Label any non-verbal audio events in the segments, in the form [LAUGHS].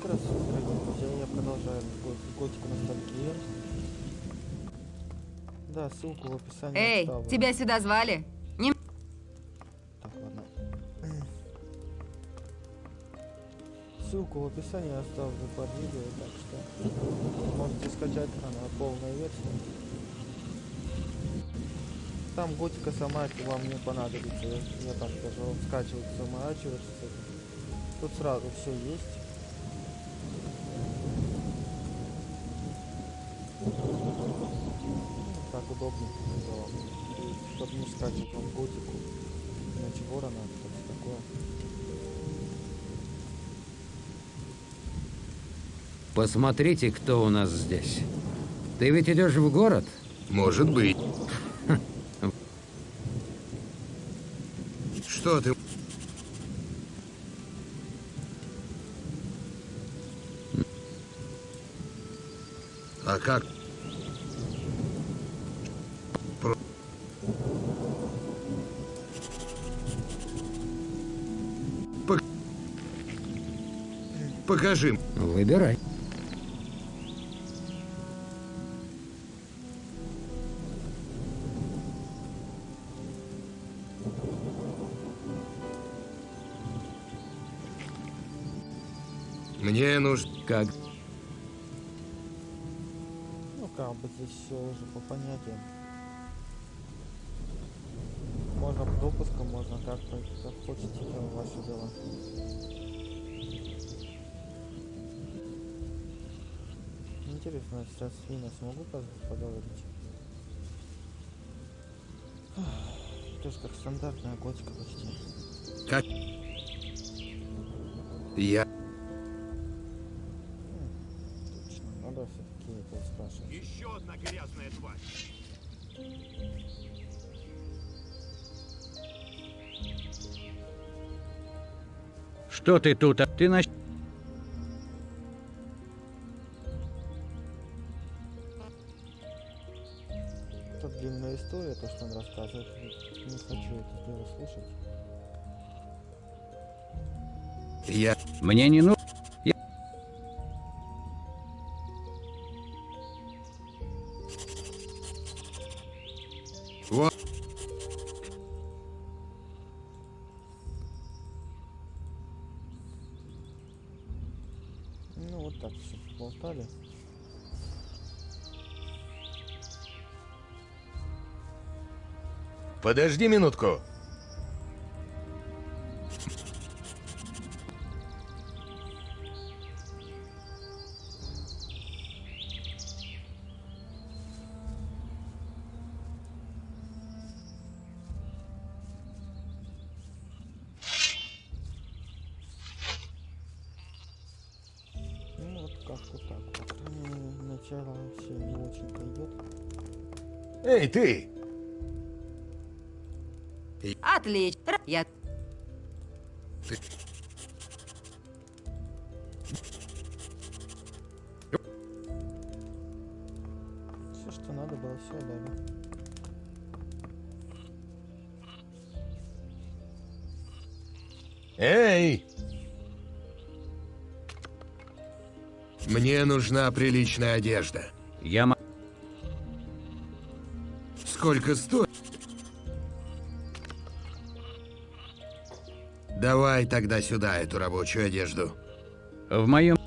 как раз, друзья, я продолжаю готику ностальгии. Да, ссылку в описании Эй, оставлю. тебя сюда звали? Не... Так, ладно. Ссылку в описании оставлю под видео, так что можете скачать она полная версия. Там готика сама вам не понадобится, я, я так скажу, скачивать заморачиваться. Тут сразу все есть. Ну, так удобнее, чтобы не скачивать вам готику. Иначе ворона, что-то такое. Посмотрите, кто у нас здесь. Ты ведь идешь в город? Может быть. Что ты? Покажи. Выбирай. Мне нужно... Как? Ну как бы здесь все уже по понятиям. Можно пропуском, можно как, как хотите, это ваше дело. Интересно, сейчас с Фина смогу поговорить? Это же как стандартная готика почти. Как? Я... Точно, надо все-таки это спрашивать. Еще одна грязная тварь. Что ты тут? а? Ты на... рассказывает. Не хочу это дело слушать. Я... Мне не нужно. Вот. Ну вот так все болтали. Подожди минутку. Ну вот как-то так вот. М, Начало все не очень пойдет. Эй, ты! Я... Все, что надо было, все дали. Эй! Мне нужна приличная одежда. Я Сколько стоит? Давай тогда сюда эту рабочую одежду. в моем...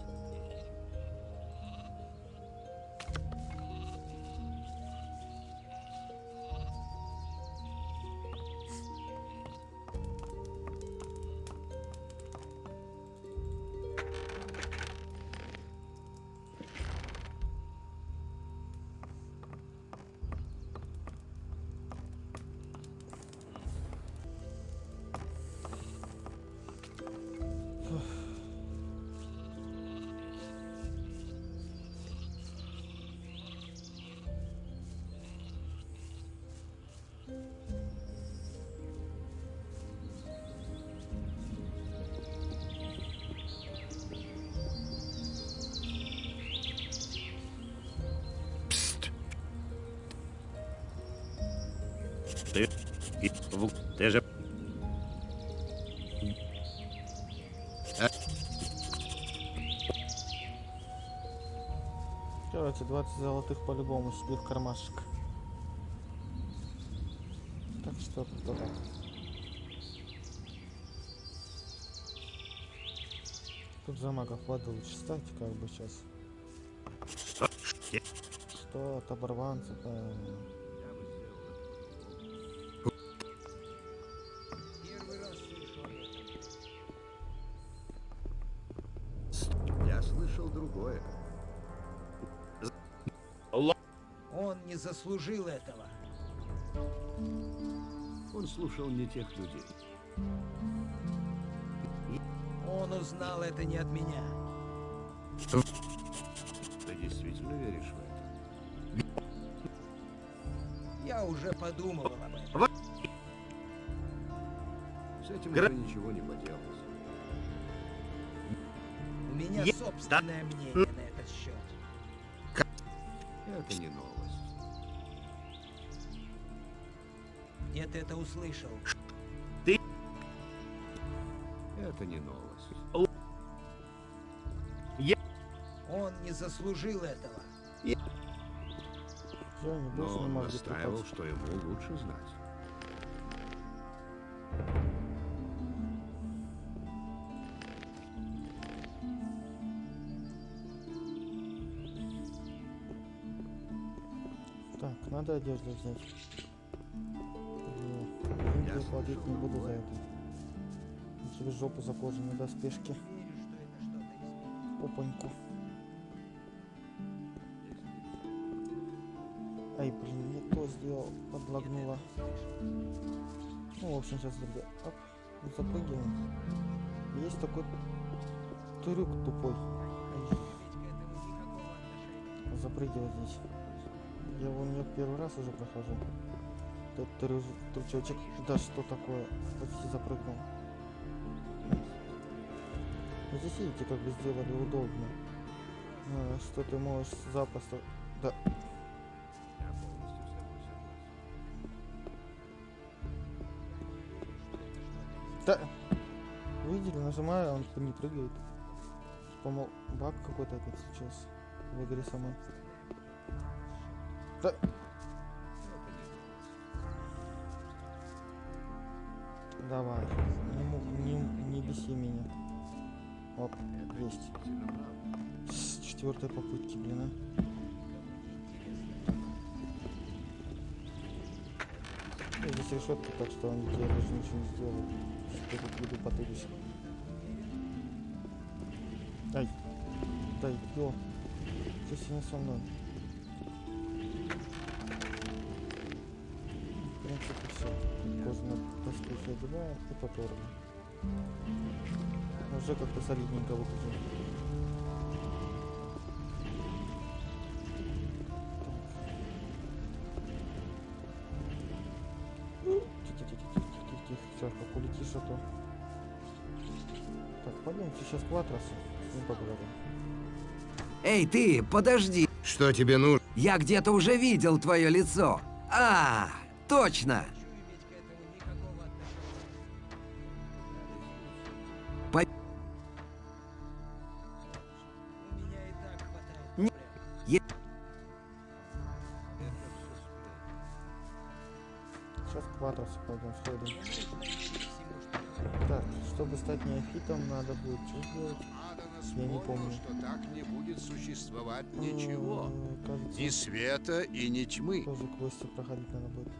20 золотых по-любому себе в кармашек. Так что так. Тут за магов стать, как бы сейчас. Что? От оборванцев, э, заслужил этого. Он слушал не тех людей. Он узнал это не от меня. Ты действительно веришь в это? Я уже подумал об этом. С этим уже ничего не поделать. У меня собственное мнение на этот счет. Это не новость. Ты это услышал? Это не новость. Он не заслужил этого. я Но он настаивал, что ему лучше знать. Так, надо одежду взять. Я платить не буду за это. Через жопу доспешки. Это что-то изменит. Опаньку. Ай, блин, не то сделал, подлагнуло. Ну, в общем, сейчас, друзья, оп, запрыгиваем. Есть такой трюк тупой. Запрыгивать здесь. Я его не первый раз уже прохожу. Этот трючочек, да что такое, почти запрыгнул. Ну, Здесь видите, как бы сделали удобно. А, Что ты можешь запросто... Да, да. Видели, нажимаю, он не прыгает. По-моему, баг какой-то опять случился в игре самой. Да, не беси меня. Оп, есть. С четвертой попытки, блин, а. Здесь решетка, так что он тебе даже ничего не сделает. Что тут буду потырюсь. Ай, дай, ё. Ты сегодня со мной. В принципе, все. Кожаные доспехи одеваем и поторгли. Уже как-то солидненько выглядит. Сейчас как улетишь, а то... Так, пойдемте сейчас к Латросу. С ним поговорим. Эй, ты, подожди. Что тебе нужно? Я где-то уже видел твое лицо. А, точно. Я не помню. что так не будет существовать Э, ничего. Кажется, Ни света и ни тьмы. тоже квесты проходить надо будет.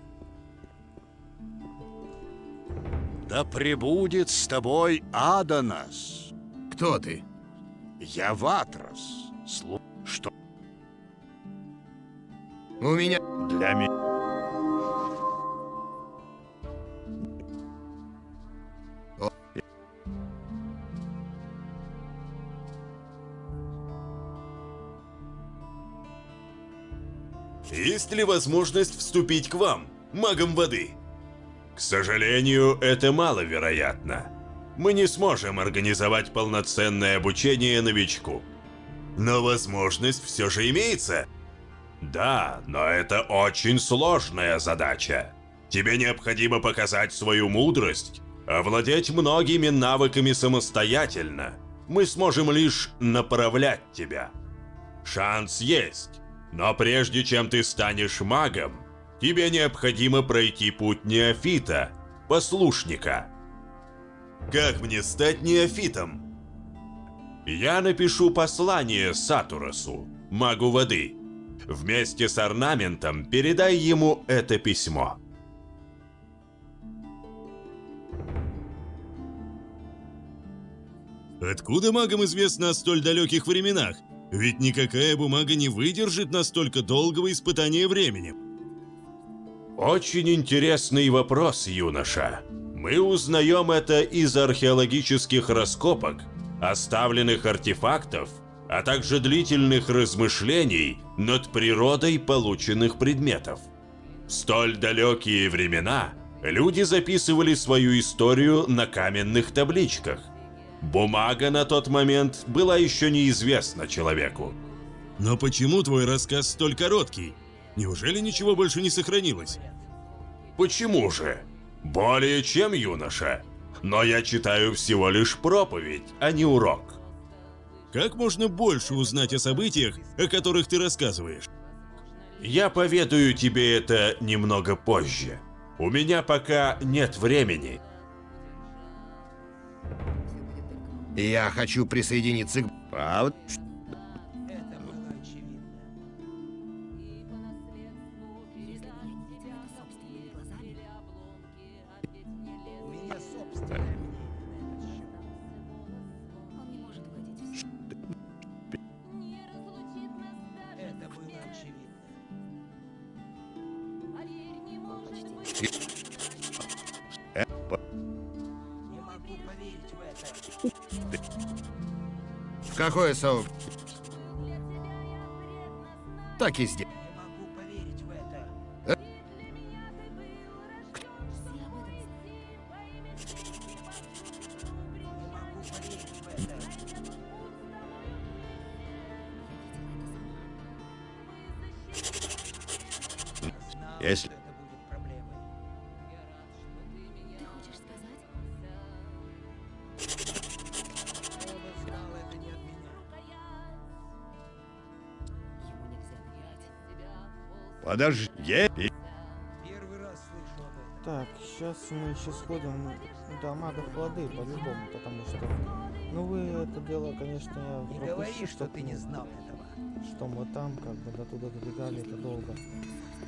Да пребудет с тобой Аданас. Кто ты? Я Ватрос. Слу... Что У меня... для меня... Есть ли возможность вступить к вам, магам воды? К сожалению, это маловероятно. Мы не сможем организовать полноценное обучение новичку. Но возможность все же имеется. Да, но это очень сложная задача. Тебе необходимо показать свою мудрость, овладеть многими навыками самостоятельно. Мы сможем лишь направлять тебя. Шанс есть. Но прежде чем ты станешь магом, тебе необходимо пройти путь неофита, послушника. Как мне стать неофитом? Я напишу послание Сатурасу, магу воды. Вместе с орнаментом передай ему это письмо. Откуда магам известно о столь далеких временах? Ведь никакая бумага не выдержит настолько долгого испытания временем. Очень интересный вопрос, юноша. Мы узнаем это из археологических раскопок, оставленных артефактов, а также длительных размышлений над природой полученных предметов. В столь далекие времена люди записывали свою историю на каменных табличках. Бумага на тот момент была еще неизвестна человеку. Но почему твой рассказ столь короткий? Неужели ничего больше не сохранилось? Почему же? Более чем юноша. Но я читаю всего лишь проповедь, а не урок. Как можно больше узнать о событиях, о которых ты рассказываешь? Я поведаю тебе это немного позже. У меня пока нет времени. Я хочу присоединиться к... Правда? Какое сообщество? Так и сделай. Подожди. Я... Первый раз слышу об этом. Так, сейчас мы еще сходим до магов воды, по-любому, потому что... Ну вы это дело, конечно, я Не пропущу, говори, что ты не знал этого. Что мы там, как бы, до туда добегали, это долго.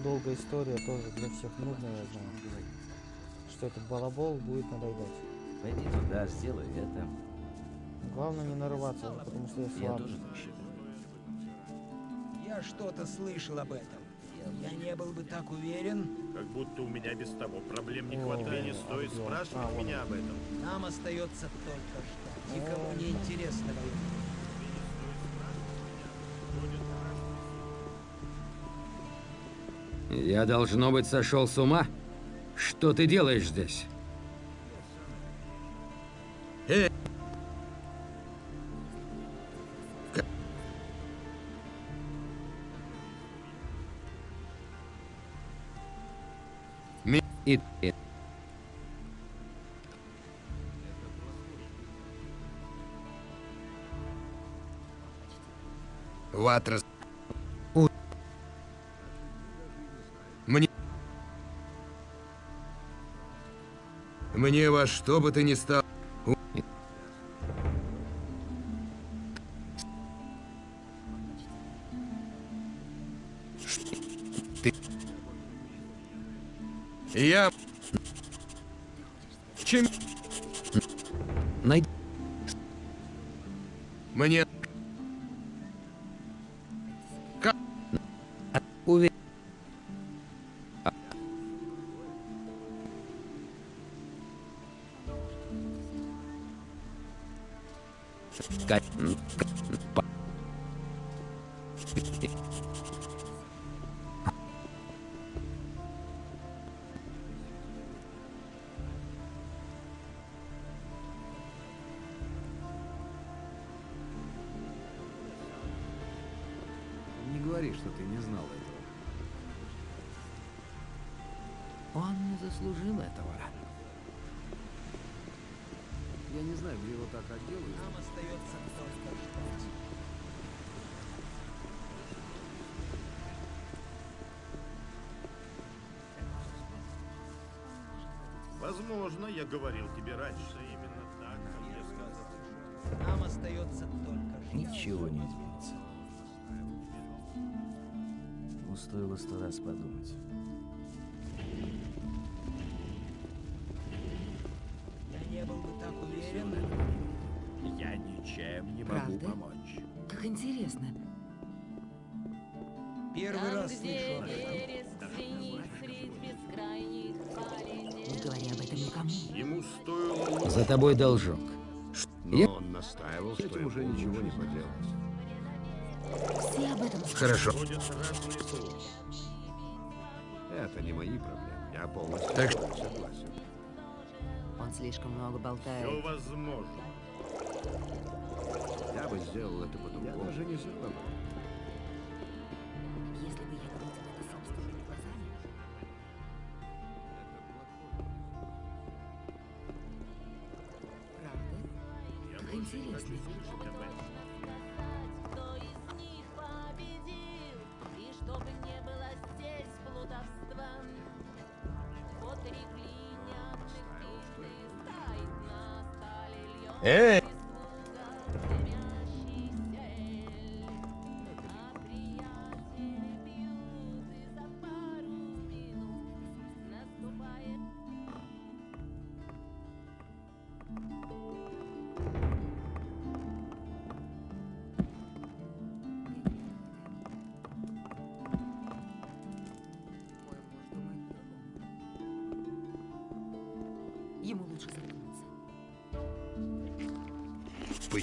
Долгая история, тоже для всех нудная, я знаю. Что этот балабол будет надоедать. Пойди туда, сделай это. Главное не нарываться, потому что я Я слаб. тоже так считаю. Я что-то слышал об этом. Я не был бы так уверен. Как будто у меня без того проблем не хватает, не стоит спрашивать меня об этом. Нам остается только ждать. Никому не интересно. Я, должно быть, сошел с ума? Что ты делаешь здесь? Ватрас. У- Мне... Мне во что бы ты ни стал... У- Ты... Я... Чем... най- Мне... Возможно, я говорил тебе раньше. Именно так, как мне сказал. Нам остается только жить. Ничего не изменится. Ну, стоило сто раз подумать. Я не был бы так уверен. Я ничем не могу Правда? помочь. Как интересно. Первый раз слышу об этом. Не говори об этом никому. Ему стоило... За тобой должок. Но Я- он настаивал, что этим уже ничего не поделать. Все об этом Хорошо. Это не мои проблемы. Я полностью Так согласен. Он слишком много Все болтает. возможно. Я бы сделал это по-другому. Я даже не знал.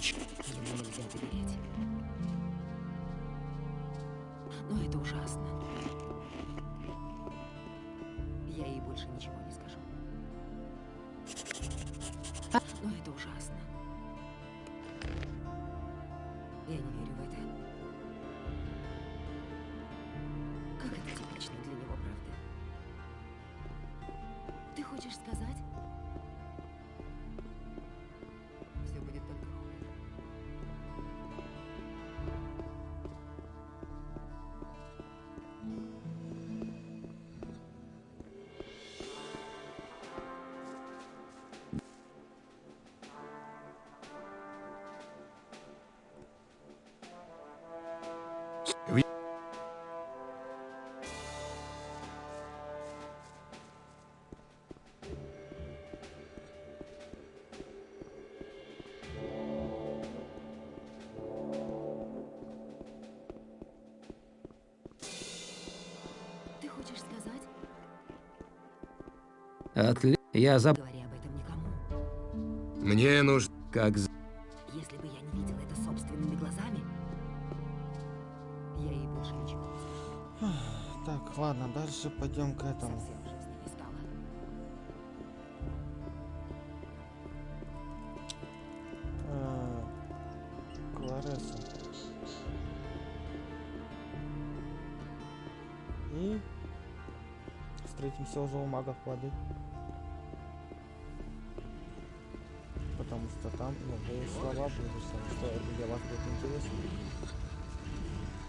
Доверять. Но это ужасно. Я ей больше ничего не скажу. Но это ужасно. Я не Отли... Я заб... Говори об этом никому. Мне нужно... Как з- Если бы я не видела это собственными глазами, я ей больше ничего не. Так, ладно, дальше пойдем к этому. Совсем встретимся уже у магов воды. Потому что там новые слова будут, что это для вас будет интересно.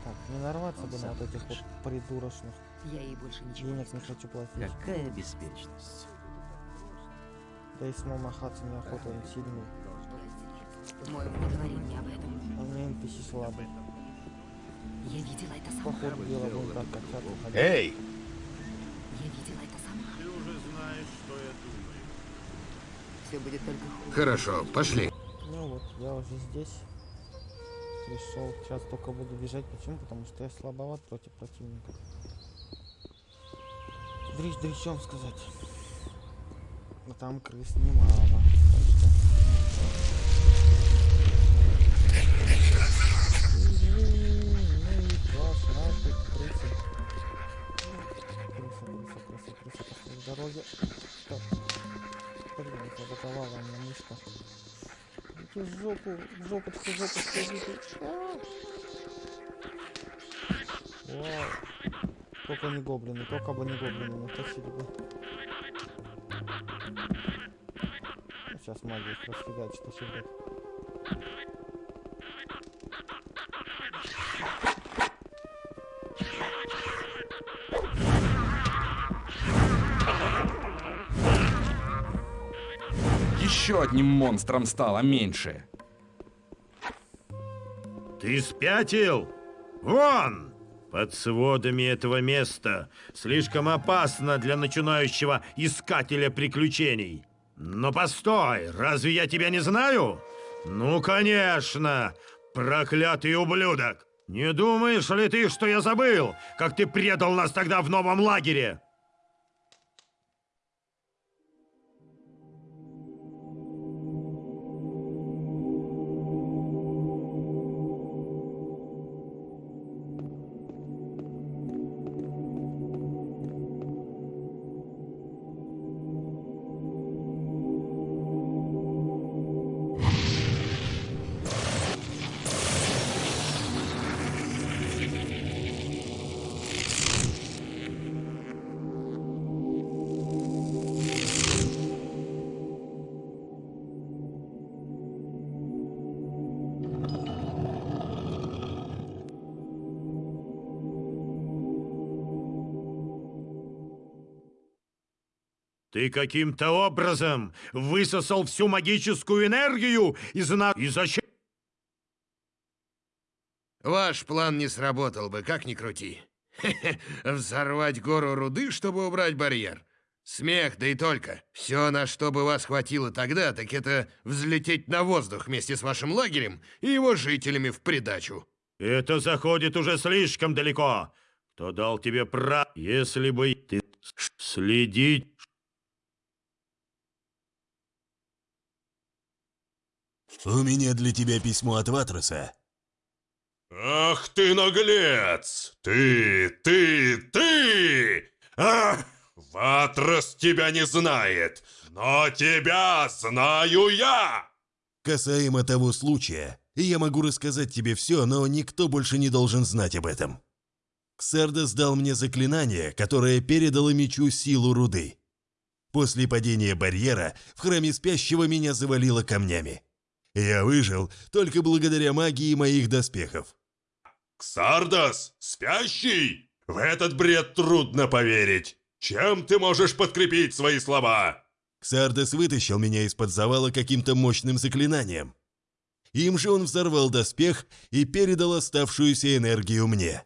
Так, не нарваться Он бы на вот этих вот придурочных. Я ей больше ничего не Денег не хочу платить. Какая беспечность. Да и самому махаться неохота, он сильный. Не говори мне об этом. А меня NPC слабый. Я видела это сама. Походу дела будет так уходить. Эй! Я видела это сама. Ты уже знаешь, что я думаю. Все будет только хуже. Хорошо, пошли. Ну вот, я уже здесь. Пришел. Сейчас только буду бежать. Почему? Потому что я слабоват против противника. Дрищ дрищом сказать. Но там крыс немало. Так Ну. Стоп. Блин, заблоковала меня мышка. Идите в жопу, в жопу, в жопу, сходите. А! Вау. Только не гоблины, только бы не гоблины, натащили бы. Сейчас магия их расфигать, что одним монстром стало меньше. Ты спятил? Вон! Под сводами этого места слишком опасно для начинающего искателя приключений. Но постой, разве я тебя не знаю? Ну, конечно, проклятый ублюдок! Не думаешь ли ты, что я забыл, как ты предал нас тогда в новом лагере? Ты каким-то образом высосал всю магическую энергию из на... И зачем? Ваш план не сработал бы, как ни крути. [LAUGHS] Взорвать гору руды, чтобы убрать барьер. Смех, да и только. Все, на что бы вас хватило тогда, так это взлететь на воздух вместе с вашим лагерем и его жителями в придачу. Это заходит уже слишком далеко. Кто дал тебе право, если бы ты следить... У меня для тебя письмо от Ватроса. Ах ты наглец! Ты, ты, ты! Ах! Ватрос тебя не знает, но тебя знаю я! Касаемо того случая, я могу рассказать тебе все, но никто больше не должен знать об этом. Ксардос дал мне заклинание, которое передало мечу силу руды. После падения барьера в храме спящего меня завалило камнями. Я выжил только благодаря магии моих доспехов. Ксардос, спящий? В этот бред трудно поверить. Чем ты можешь подкрепить свои слова? Ксардос вытащил меня из-под завала каким-то мощным заклинанием. Им же он взорвал доспех и передал оставшуюся энергию мне.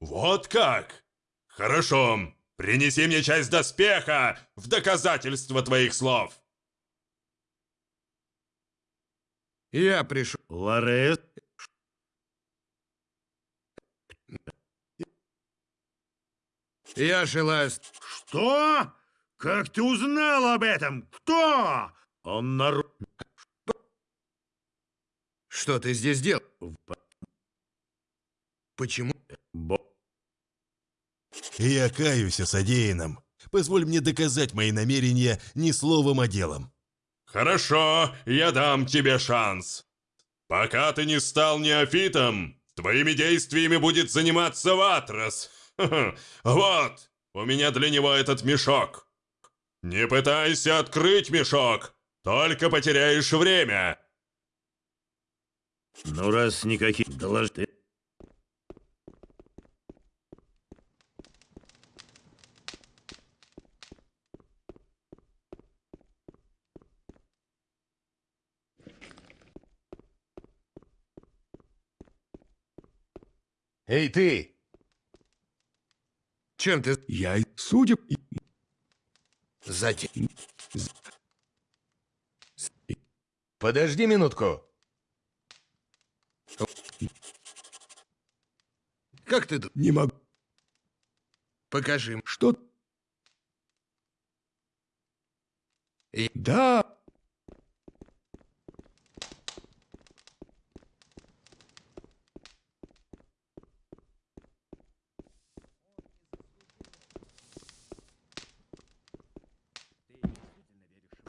Вот как? Хорошо. Принеси мне часть доспеха в доказательство твоих слов. Я пришел. Ларес? Я желаю... Что? Как ты узнал об этом? Кто? Он нар... Что ты здесь делал? Почему? Я каюсь о содеянном. Позволь мне доказать мои намерения не словом, а делом. Хорошо, я дам тебе шанс. Пока ты не стал неофитом, твоими действиями будет заниматься Ватрос. [LAUGHS] Вот, у меня для него этот мешок. Не пытайся открыть мешок, только потеряешь время. Ну, раз никаких доложь Эй, ты! Чем ты... Я, судя... Затем... Подожди минутку. Как ты... Не могу... Покажи. Что... И- Да...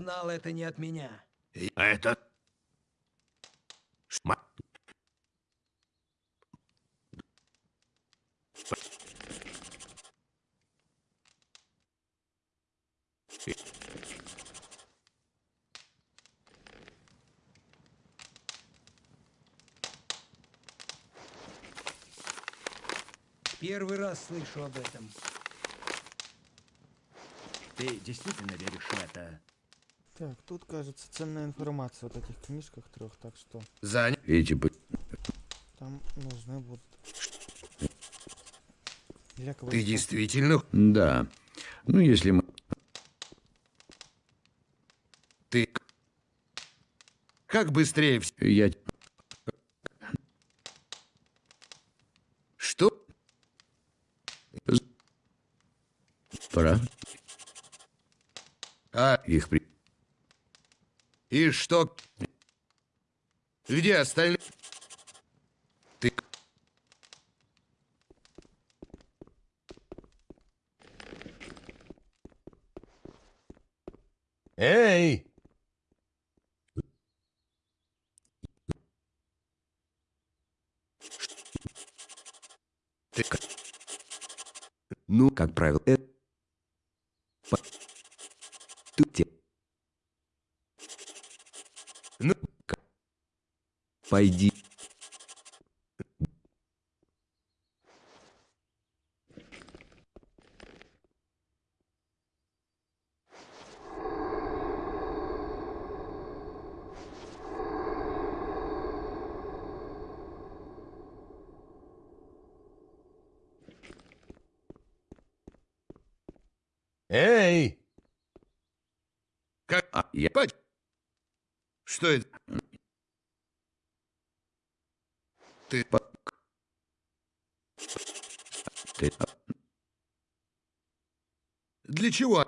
Он узнал это не от меня. А это... Ма- Первый раз слышу об этом. Ты действительно веришь в это? Так, тут, кажется, ценная информация в вот этих книжках трех, так что Занят. Эти бы... там нужны будут. Для Ты квестов. действительно... Да. Ну, если мы... Ты... Как быстрее... Я... Что? Пора. А, Их при... что? Где остальные? Ты... Эй! Ты... Ну, как правило, это... По- Тут те... Ну, Пойди. Эй! Как... А, я... Пать- Что это? Ты... Ты... Для чего?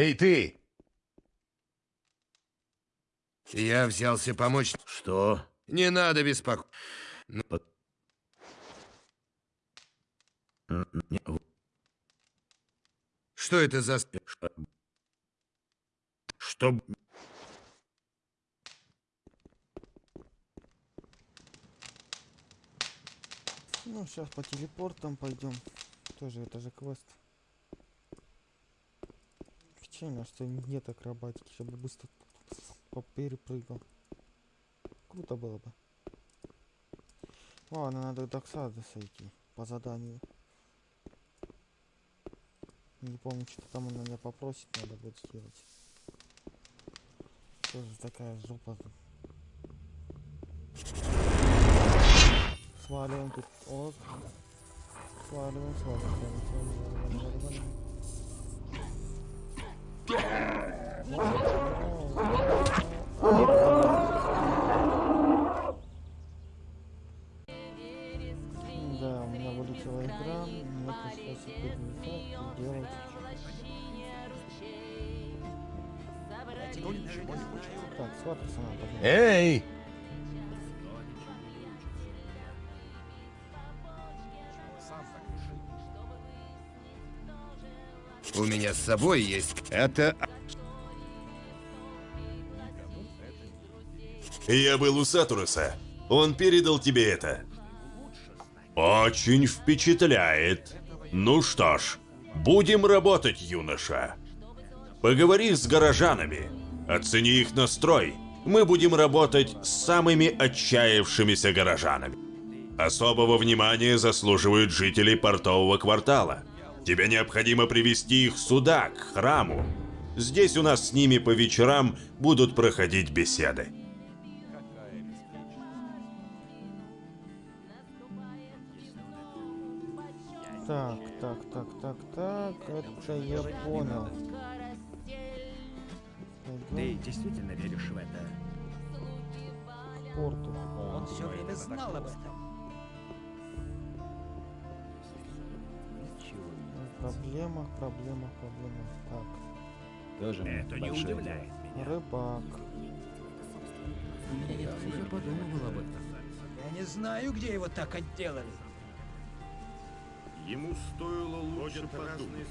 Эй, ты! Я взялся помочь. Что? Не надо беспокоиться. Ну, Что это за... Что? Ну, сейчас по телепортам пойдем. Тоже это же квест. Печально, что нет акробатики, чтобы быстро перепрыгал. Круто было бы. Ладно, надо до сойти по заданию. Не помню, что там он меня попросит, надо будет сделать. Тоже такая жопа. Сваливаем тут. Сваливаем, сваливаем, сваливаем, сваливаем. Да, у меня вылетела игра, мне пришлось теперь мешать и делать. Так, с Ваттерсона пожалуйста. Эй! У меня с собой есть... Это... Я был у Сатуруса. Он передал тебе это. Очень впечатляет. Ну что ж, будем работать, юноша. Поговори с горожанами. Оцени их настрой. Мы будем работать с самыми отчаявшимися горожанами. Особого внимания заслуживают жители портового квартала. Тебе необходимо привести их сюда, к храму. Здесь у нас с ними по вечерам будут проходить беседы. Так, так, так, так, так, это я понял. Ты действительно веришь в это? К порту. Он все время знал об этом. Проблема, проблема, проблема. Так. Тоже Это не удивляет меня. Рыбак. Я подумывал об этом. Я не знаю, где его так отделали. Ему стоило лучше подумать.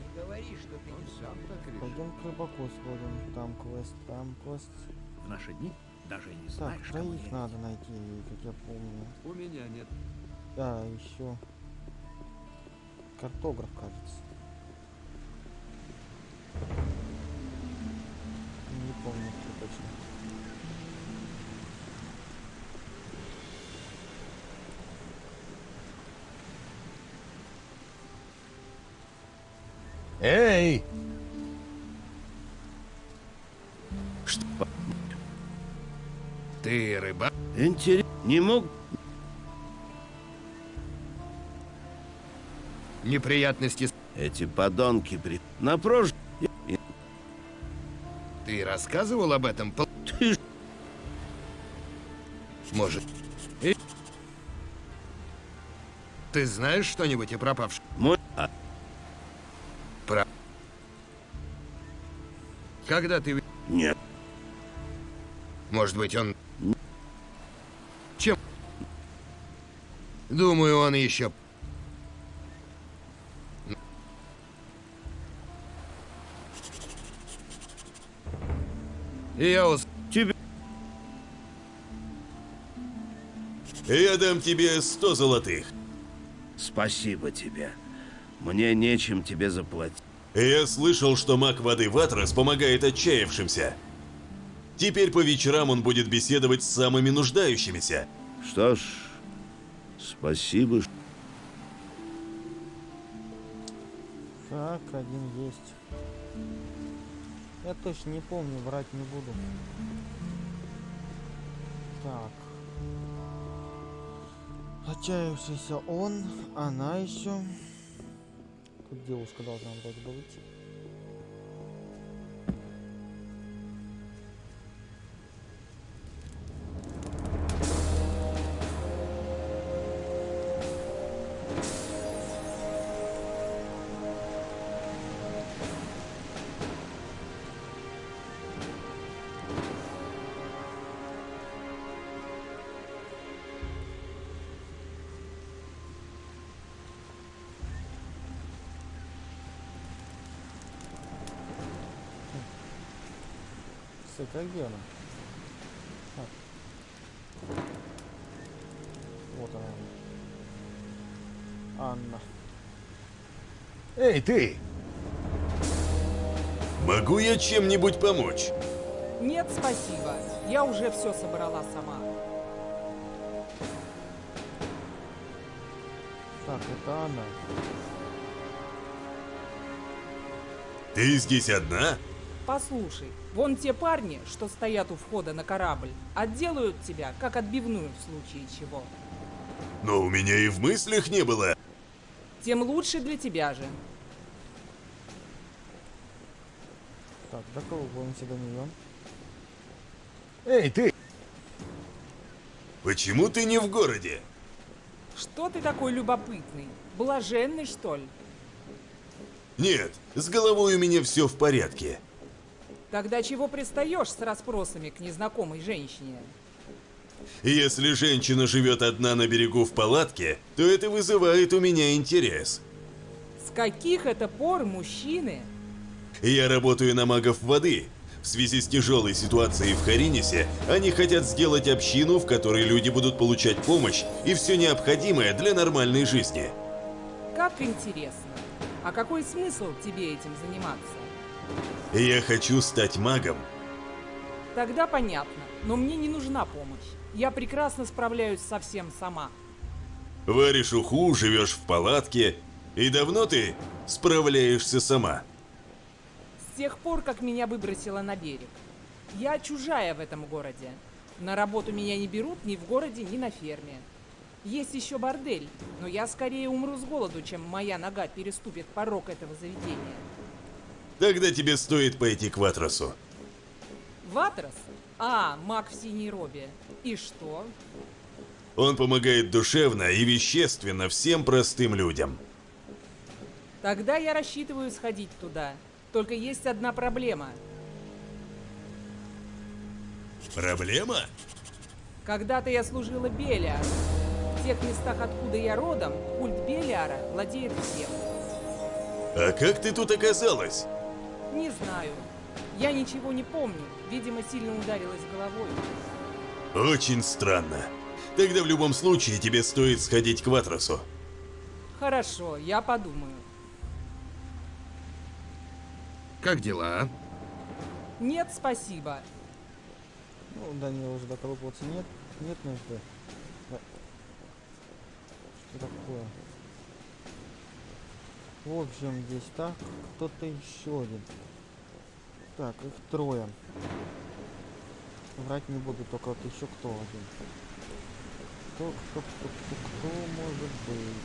Не говори, что ты не сам так Пойдем к рыбаку сходим. Там квест, там квест. В наши дни даже и не Так, знаешь, троих верить. надо найти, как я помню. У меня нет. Да, еще. Картограф, кажется. Не помню, кто точно. Эй! Что? Ты рыбак? Интересно. Не мог... Неприятности с... Эти подонки при... На прош... Ты рассказывал об этом? Ты Может. И- Ты знаешь что-нибудь о пропавшем? Мой... А, Про... Когда ты... нет. Может быть, он... Чем? Думаю, он еще... Я ус... Тебе... Я дам тебе 100 золотых. Спасибо тебе. Мне нечем тебе заплатить. Я слышал, что маг воды Ватрас помогает отчаявшимся. Теперь по вечерам он будет беседовать с самыми нуждающимися. Что ж, спасибо. Так, один есть. Я точно не помню, врать не буду. Так. Отчаявшийся он, она еще. Тут девушка должна вроде бы выйти. Кстати, а где она? А. Вот она. Анна. Эй, ты! Могу я чем-нибудь помочь? Нет, спасибо. Я уже все собрала сама. Так, это она. Ты здесь одна? Послушай, вон те парни, что стоят у входа на корабль, отделают тебя, как отбивную в случае чего. Но у меня и в мыслях не было. Тем лучше для тебя же. Так, до кого боремся до нее? Эй, ты! Почему ты не в городе? Что ты такой любопытный? Блаженный, что ли? Нет, с головой у меня все в порядке. Тогда чего пристаешь с расспросами к незнакомой женщине? Если женщина живет одна на берегу в палатке, то это вызывает у меня интерес. С каких это пор мужчины? Я работаю на магов воды. В связи с тяжелой ситуацией в Харинисе, они хотят сделать общину, в которой люди будут получать помощь и все необходимое для нормальной жизни. Как интересно. А какой смысл тебе этим заниматься? Я хочу стать магом. Тогда понятно, но мне не нужна помощь. Я прекрасно справляюсь со всем сама. Варишь уху, живешь в палатке. И давно ты справляешься сама? тех пор, как меня выбросило на берег. Я чужая в этом городе. На работу меня не берут ни в городе, ни на ферме. Есть еще бордель, но я скорее умру с голоду, чем моя нога переступит порог этого заведения. Тогда тебе стоит пойти к Ватросу. Ватрос? А, маг в синей робе. И что? Он помогает душевно и вещественно всем простым людям. Тогда я рассчитываю сходить туда. Только есть одна проблема. Проблема? Когда-то я служила Белиару. В тех местах, откуда я родом, культ Белиара владеет всем. А как ты тут оказалась? Не знаю. Я ничего не помню. Видимо, сильно ударилась головой. Очень странно. Тогда в любом случае тебе стоит сходить к Ватросу. Хорошо, я подумаю. Как дела? Нет, спасибо. Ну, нее уже доколупываться нет, нет нужды. Да. Что такое? В общем, здесь так, кто-то еще один. Так, их трое. Врать не буду, только вот еще кто один. Кто, кто, кто, кто, кто может быть?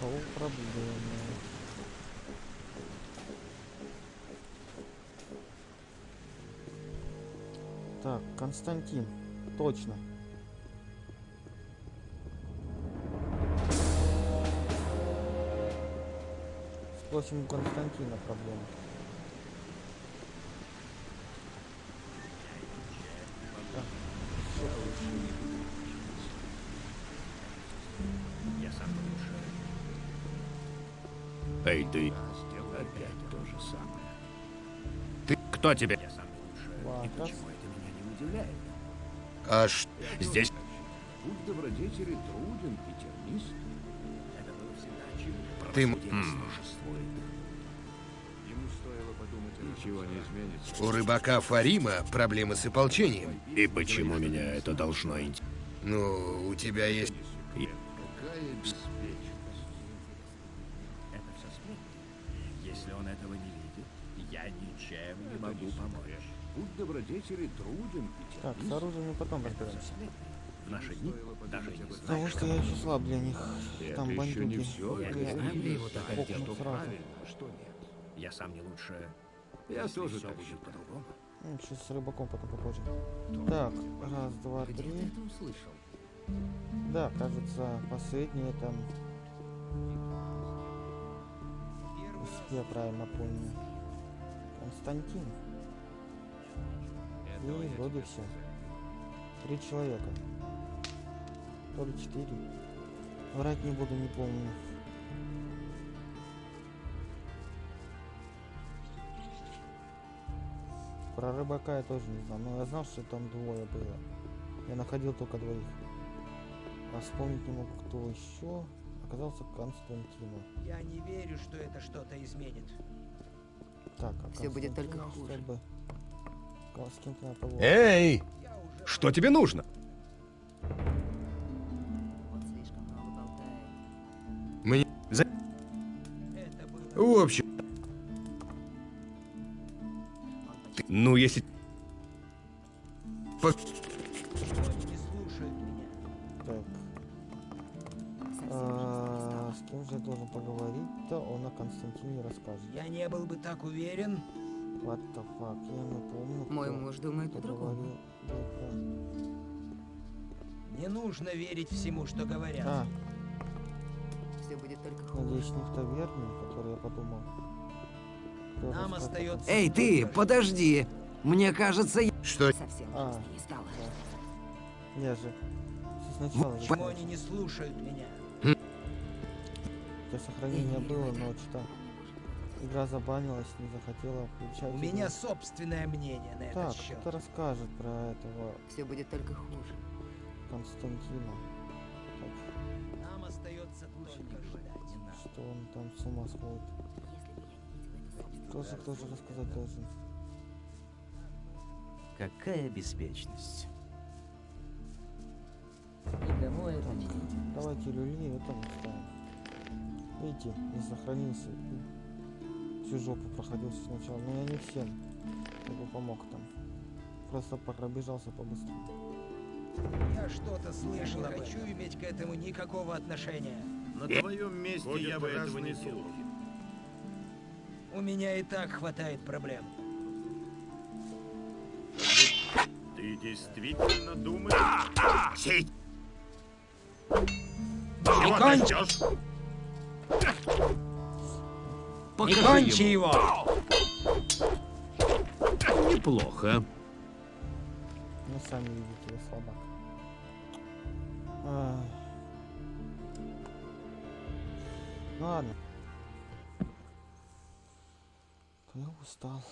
Кого проблемы? Так, Константин. Точно. Спросим у Константина проблему. Эй, ты. Опять то же самое. Ты кто тебе? Я сам лучше. И Ладно. почему это меня не удивляет? А ш... здесь... Будь добродетели труден и тернист. Ты м- Правосудие м. существует. Ему стоило подумать Ничего не изменится. У рыбака Фарима проблемы с ополчением. И почему меня это должно интересовать? Ну, у тебя есть... Какая беспечность. Это все сплетни. Если он этого не видит, я ничем не могу помочь. Будь добродетели труден и Так, с оружием мы потом разберемся. В наши дни даже не Потому знаешь, что я еще слаб для них. Это Там еще бандюги. не все. Я не знаю, где его так одел, что правильно, а что нет. Я сам не лучше. Я если тоже все так будет по-другому. Ну, сейчас с рыбаком потом попозже. Так, раз, два, Где три. Да, кажется, последнее там. Если я правильно помню. Константин. И вроде все. Три человека. То ли четыре. Врать не буду, не помню. Про рыбака я тоже не знал, но я знал, что там двое было. Я находил только двоих. А вспомнить не могу, кто еще. Оказался Константина. Я не верю, что это что-то изменит. Так, а Всё будет только хуже. поговорить. Эй! Что тебе нужно? За... Это было... В общем, Ну, если... по- Они не слушают меня. Так, Совсем а, с кем же я должен поговорить-то? Он о Константине расскажет. Я не был бы так уверен. What the fuck, я не помню. Мой муж думает по-другому. Не нужно верить всему, что говорят. А, будет только хуже. надеюсь, не в таверне, который я подумал. Кто Нам остается- Эй, ты, подожди. Мне кажется, я... что... Совсем А. не стало. Константине. Я же сначала же Почему они не слушают меня? для сохранения было, но что игра забанилась, не захотела включать. У игру. меня собственное мнение на Так, этот счет. кто расскажет про этого Все будет только хуже. Константина? Нам остается только ждать. что он там с ума сходит? Кто же, кто же рассказать должен? Какая беспечность. Никому это не Давайте люли, это мы ставим. Видите, не сохранился. всю жопу проходил сначала, но я не всем как бы помог там. Просто пробежался побыстрее. Я что-то слышал об хочу иметь к этому никакого отношения. На твоем месте Ходят я бы этого не делал. У меня и так хватает проблем. Ты действительно думаешь... Сей! Чего конч- ты ждешь? Прикончи его! Неплохо. Ну, сами видите, я слабак. Ну ладно. Я устал.